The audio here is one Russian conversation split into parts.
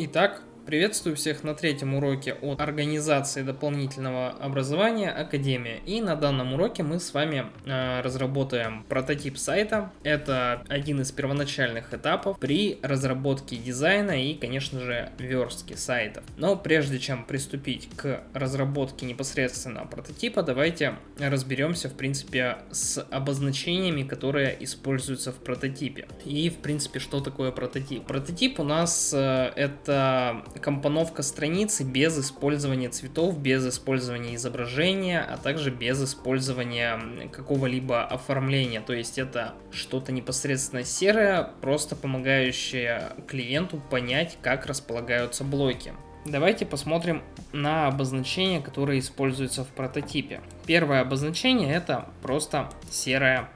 Итак, Приветствую всех на третьем уроке от организации дополнительного образования Академия. И на данном уроке мы с вами э, разработаем прототип сайта. Это один из первоначальных этапов при разработке дизайна и, конечно же, верстки сайтов. Но прежде чем приступить к разработке непосредственно прототипа, давайте разберемся, в принципе, с обозначениями, которые используются в прототипе. И, в принципе, что такое прототип? Прототип у нас э, это компоновка страницы без использования цветов, без использования изображения, а также без использования какого-либо оформления. То есть это что-то непосредственно серое, просто помогающее клиенту понять, как располагаются блоки. Давайте посмотрим на обозначения, которые используются в прототипе. Первое обозначение это просто серая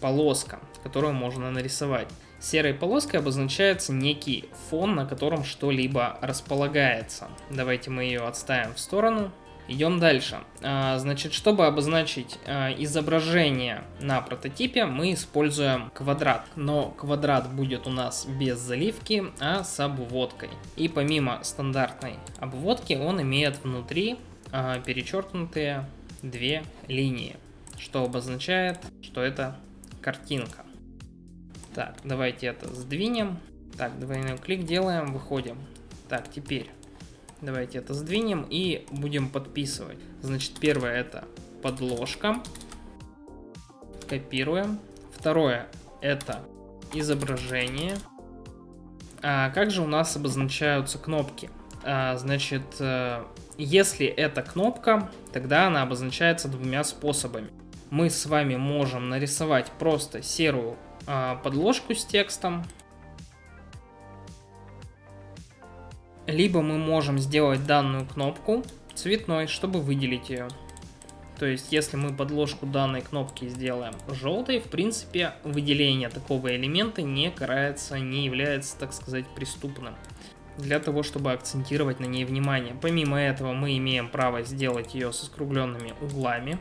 полоска, которую можно нарисовать. Серой полоской обозначается некий фон, на котором что-либо располагается. Давайте мы ее отставим в сторону. Идем дальше. А, значит, чтобы обозначить а, изображение на прототипе, мы используем квадрат. Но квадрат будет у нас без заливки, а с обводкой. И помимо стандартной обводки, он имеет внутри а, перечеркнутые две линии, что обозначает, что это картинка. Так, давайте это сдвинем. Так, двойной клик делаем, выходим. Так, теперь давайте это сдвинем и будем подписывать. Значит, первое это подложка. Копируем. Второе это изображение. А как же у нас обозначаются кнопки? А, значит, э, если это кнопка, тогда она обозначается двумя способами. Мы с вами можем нарисовать просто серую подложку с текстом. Либо мы можем сделать данную кнопку цветной, чтобы выделить ее. То есть, если мы подложку данной кнопки сделаем желтой, в принципе, выделение такого элемента не карается, не является, так сказать, преступным. Для того, чтобы акцентировать на ней внимание. Помимо этого, мы имеем право сделать ее со скругленными углами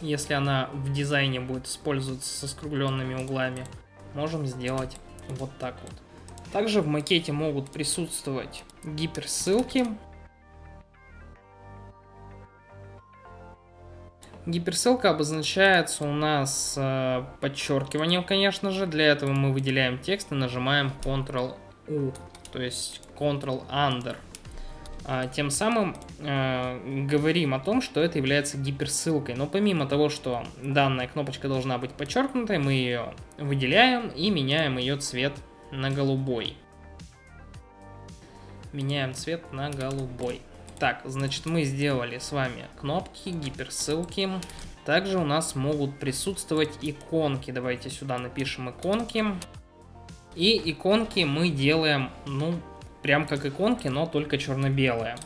если она в дизайне будет использоваться со скругленными углами, можем сделать вот так вот. Также в макете могут присутствовать гиперссылки. Гиперссылка обозначается у нас э, подчеркиванием, конечно же. Для этого мы выделяем текст и нажимаем Ctrl-U, то есть Ctrl-Under. А, тем самым э, говорим о том, что это является гиперссылкой. Но помимо того, что данная кнопочка должна быть подчеркнутой, мы ее выделяем и меняем ее цвет на голубой. Меняем цвет на голубой. Так, значит, мы сделали с вами кнопки, гиперссылки. Также у нас могут присутствовать иконки. Давайте сюда напишем иконки. И иконки мы делаем, ну, прям как иконки, но только черно-белые.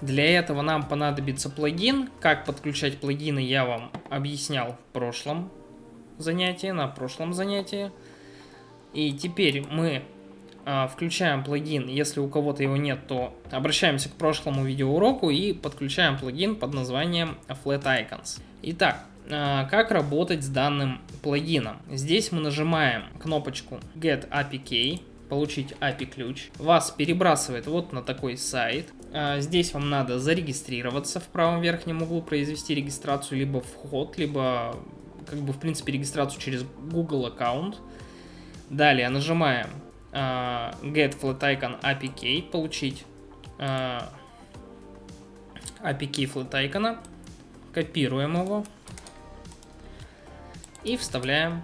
Для этого нам понадобится плагин. Как подключать плагины я вам объяснял в прошлом занятии, на прошлом занятии. И теперь мы э, включаем плагин. Если у кого-то его нет, то обращаемся к прошлому видеоуроку и подключаем плагин под названием Flat Icons. Итак, э, как работать с данным плагином? Здесь мы нажимаем кнопочку Get APK получить API ключ. Вас перебрасывает вот на такой сайт. А, здесь вам надо зарегистрироваться в правом верхнем углу, произвести регистрацию либо вход, либо как бы в принципе регистрацию через Google аккаунт. Далее нажимаем uh, Get Flat Icon API Key, получить uh, API Key Flat Icon, копируем его и вставляем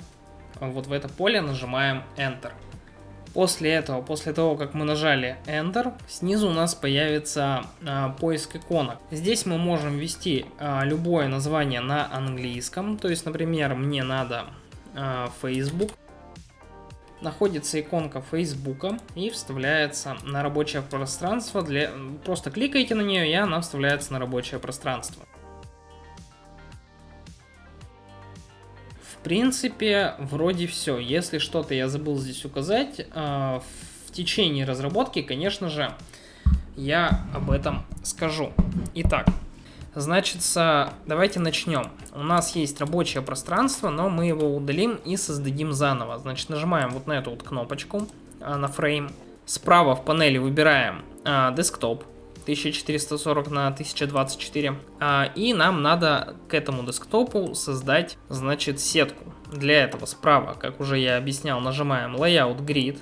вот в это поле, нажимаем Enter. После этого, после того, как мы нажали Enter, снизу у нас появится а, поиск иконок. Здесь мы можем ввести а, любое название на английском. То есть, например, мне надо а, Facebook. Находится иконка Facebook и вставляется на рабочее пространство. Для... Просто кликаете на нее, и она вставляется на рабочее пространство. Принципе, вроде все. Если что-то я забыл здесь указать, э, в течение разработки, конечно же, я об этом скажу. Итак, значит, давайте начнем. У нас есть рабочее пространство, но мы его удалим и создадим заново. Значит, нажимаем вот на эту вот кнопочку, э, на фрейм, Справа в панели выбираем а, десктоп 1440 на 1024. А, и нам надо к этому десктопу создать, значит, сетку. Для этого справа, как уже я объяснял, нажимаем Layout Grid.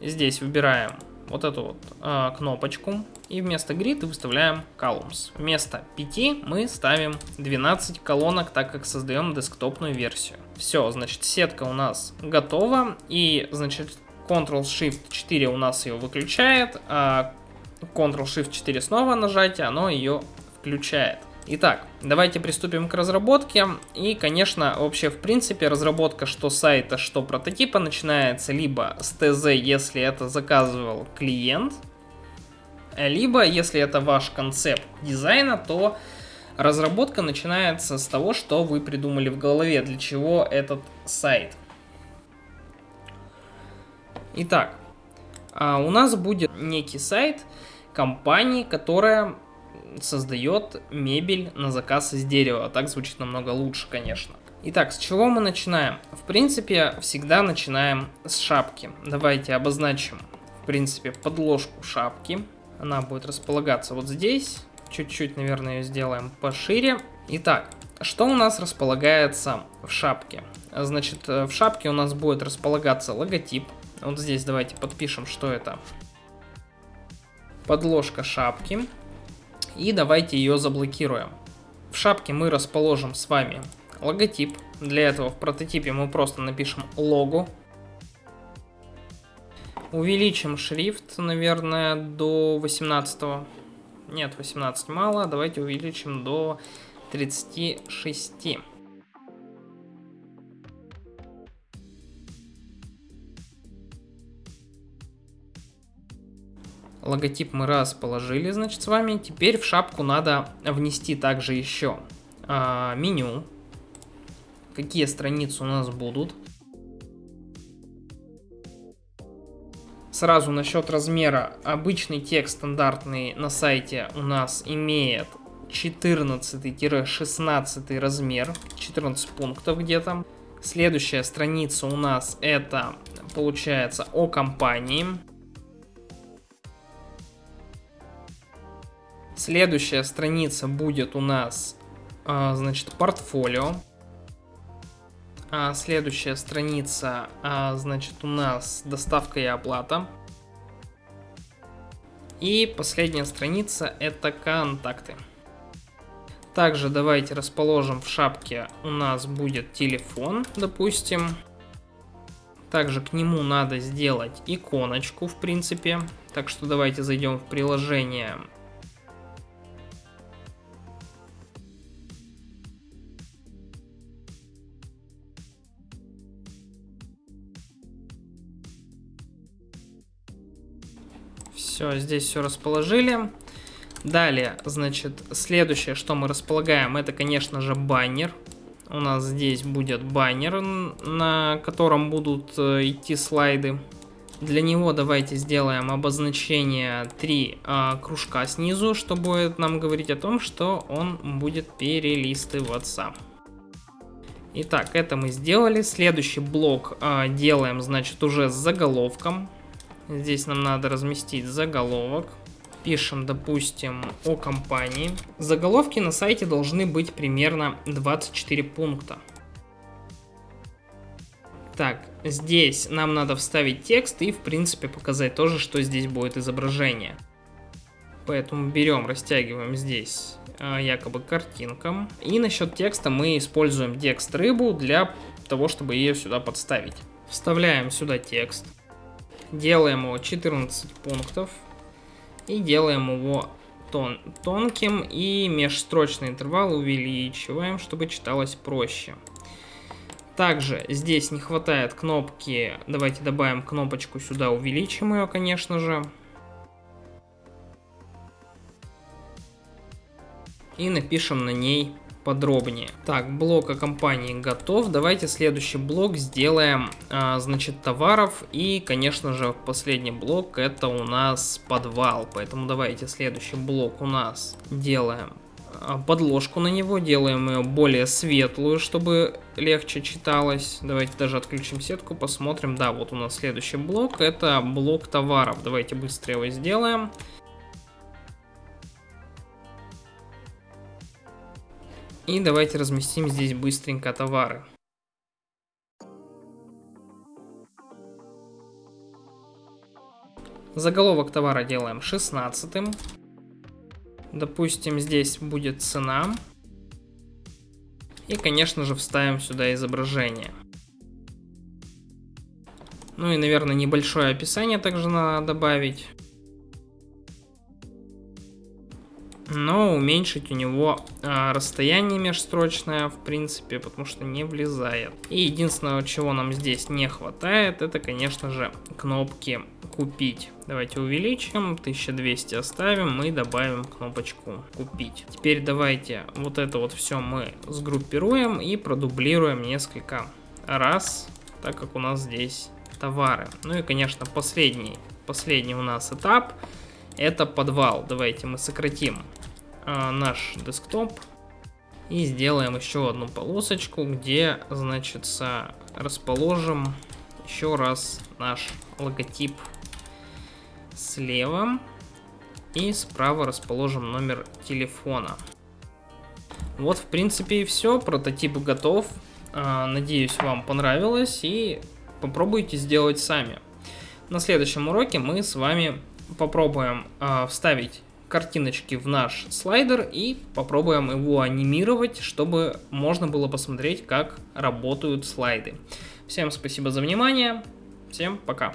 Здесь выбираем вот эту вот а, кнопочку. И вместо grid выставляем columns. Вместо 5 мы ставим 12 колонок, так как создаем десктопную версию. Все, значит, сетка у нас готова. И, значит, Ctrl-Shift-4 у нас ее выключает, а Ctrl-Shift-4 снова нажатие, оно ее включает. Итак, давайте приступим к разработке. И, конечно, вообще, в принципе, разработка что сайта, что прототипа начинается либо с ТЗ, если это заказывал клиент, либо, если это ваш концепт дизайна, то разработка начинается с того, что вы придумали в голове, для чего этот сайт. Итак, а, у нас будет некий сайт компании, которая создает мебель на заказ из дерева. Так звучит намного лучше, конечно. Итак, с чего мы начинаем? В принципе, всегда начинаем с шапки. Давайте обозначим, в принципе, подложку шапки. Она будет располагаться вот здесь. Чуть-чуть, наверное, ее сделаем пошире. Итак, что у нас располагается в шапке? Значит, в шапке у нас будет располагаться логотип вот здесь давайте подпишем, что это. Подложка шапки. И давайте ее заблокируем. В шапке мы расположим с вами логотип. Для этого в прототипе мы просто напишем лого. Увеличим шрифт, наверное, до 18. Нет, 18 мало. Давайте увеличим до 36. Логотип мы расположили, значит, с вами. Теперь в шапку надо внести также еще а, меню. Какие страницы у нас будут. Сразу насчет размера. Обычный текст стандартный на сайте у нас имеет 14-16 размер. 14 пунктов где-то. Следующая страница у нас это получается о компании. Следующая страница будет у нас, а, значит, портфолио. А следующая страница, а, значит, у нас доставка и оплата. И последняя страница это контакты. Также давайте расположим в шапке у нас будет телефон, допустим. Также к нему надо сделать иконочку, в принципе. Так что давайте зайдем в приложение Все, здесь все расположили. Далее, значит, следующее, что мы располагаем, это, конечно же, баннер. У нас здесь будет баннер, на котором будут э, идти слайды. Для него давайте сделаем обозначение 3 э, кружка снизу, что будет нам говорить о том, что он будет перелистываться. Итак, это мы сделали. Следующий блок э, делаем, значит, уже с заголовком. Здесь нам надо разместить заголовок. Пишем, допустим, о компании. Заголовки на сайте должны быть примерно 24 пункта. Так, здесь нам надо вставить текст и, в принципе, показать тоже, что здесь будет изображение. Поэтому берем, растягиваем здесь э, якобы картинкам. И насчет текста мы используем текст рыбу для того, чтобы ее сюда подставить. Вставляем сюда текст. Делаем его 14 пунктов. И делаем его тон тонким. И межстрочный интервал увеличиваем, чтобы читалось проще. Также здесь не хватает кнопки. Давайте добавим кнопочку сюда, увеличим ее, конечно же. И напишем на ней подробнее. Так, блок о компании готов. Давайте следующий блок сделаем, а, значит, товаров. И, конечно же, последний блок это у нас подвал. Поэтому давайте следующий блок у нас делаем а, подложку на него, делаем ее более светлую, чтобы легче читалось. Давайте даже отключим сетку, посмотрим. Да, вот у нас следующий блок, это блок товаров. Давайте быстро его сделаем. И давайте разместим здесь быстренько товары. Заголовок товара делаем 16. Допустим, здесь будет цена. И, конечно же, вставим сюда изображение. Ну и, наверное, небольшое описание также надо добавить. Но уменьшить у него а, расстояние межстрочное, в принципе, потому что не влезает. И единственное, чего нам здесь не хватает, это, конечно же, кнопки «Купить». Давайте увеличим, 1200 оставим и добавим кнопочку «Купить». Теперь давайте вот это вот все мы сгруппируем и продублируем несколько раз, так как у нас здесь товары. Ну и, конечно, последний, последний у нас этап – это подвал. Давайте мы сократим э, наш десктоп и сделаем еще одну полосочку, где, значит, расположим еще раз наш логотип слева и справа расположим номер телефона. Вот, в принципе, и все. Прототип готов. Э, надеюсь, вам понравилось и попробуйте сделать сами. На следующем уроке мы с вами попробуем э, вставить картиночки в наш слайдер и попробуем его анимировать, чтобы можно было посмотреть, как работают слайды. Всем спасибо за внимание, всем пока.